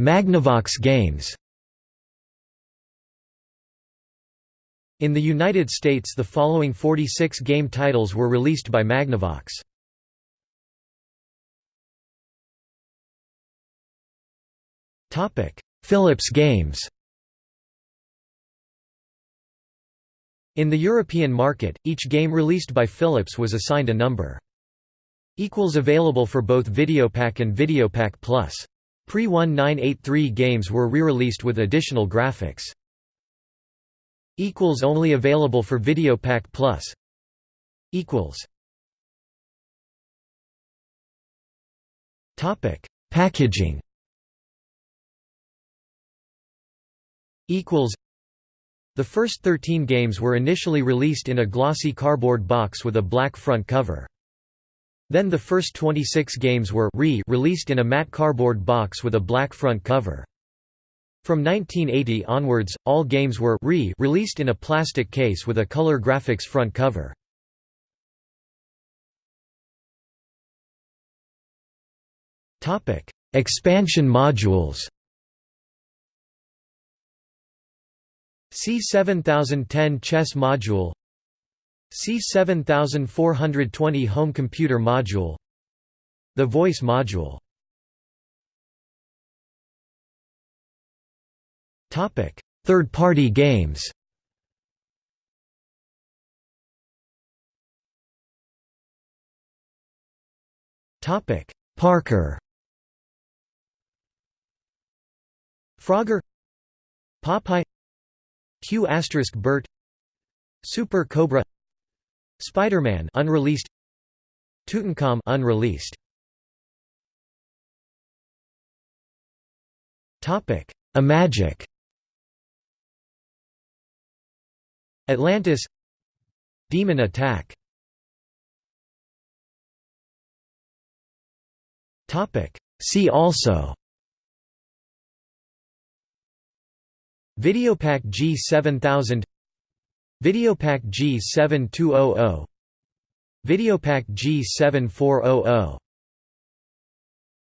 Magnavox games In the United States the following 46 game titles were released by Magnavox. Philips games In the European market, each game released by Philips was assigned a number. Equals available for both Videopac and Videopac Plus. Pre-1983 games were re-released with additional graphics. Equals Only available for Videopac Plus. Equals. Topic: Packaging. Equals. The first 13 games were initially released in a glossy cardboard box with a black front cover. Then the first 26 games were re-released in a matte cardboard box with a black front cover. From 1980 onwards, all games were re-released in a plastic case with a color graphics front cover. Expansion modules C7010 chess module C7420 home computer module The voice module. Third-party games. Parker. Frogger. Popeye. Q Bert. Super Cobra Spider-Man unreleased Tutankhamun unreleased. Topic Imagic. Atlantis. Demon Attack. Topic See also. Videopac G7000 Videopac G7200 Videopac G7400